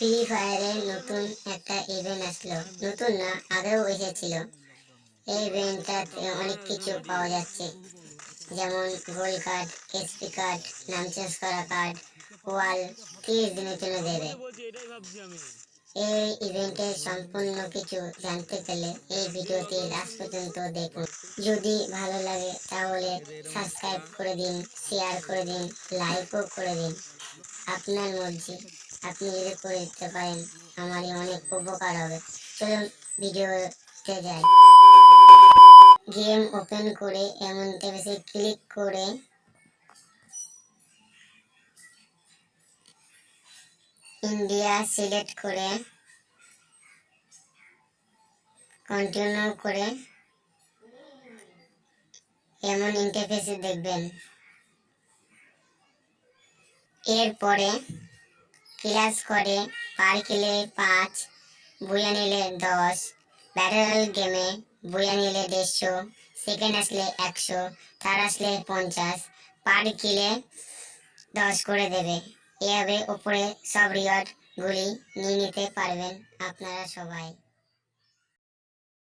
Free ফায়ারে নতুন একটা event আসলো। নতুন না, আগেও এসেছিল। এই ইভেন্টটাতে অনেক কিছু পাওয়া যাচ্ছে। যেমন গোল কার্ড এসপি কার্ড নাম চেঞ্জ করা কার্ড ওয়াল তিরিশ দিনের জন্য দেবে। এই ইভেন্টের সম্পূর্ণ কিছু জানতে গেলে এই ভিডিওটি লাস্ট পর্যন্ত দেখুন। যদি ভালো লাগে তাহলে সাবস্ক্রাইব করে দিন শেয়ার করে দিন লাইকও করে দিন। আপনার মর্জি। আপনি যদি করে দিতে পারেন, আমারই অনেক উপকার হবে। চলুন ভিডিওতে যাই। গেম ওপেন করে এমন টেপে ক্লিক করে ইন্ডিয়া সিলেক্ট করে কন্টিনিউ করে এমন ইন্টারফেসে দেখবেন। এরপরে ক্লাস করে, পার কিলে পাঁচ বুয়া নিলে দশ ব্যাটারাল গেমে বুয়া নিলে দেড়শো, সেকেন্ড আসলে একশো, থার্ড আসলে পঞ্চাশ, পার কিলে দশ করে দেবে। এভাবে উপরে সব রিওয়ার্ডগুলি নিয়ে নিতে পারবেন আপনারা সবাই।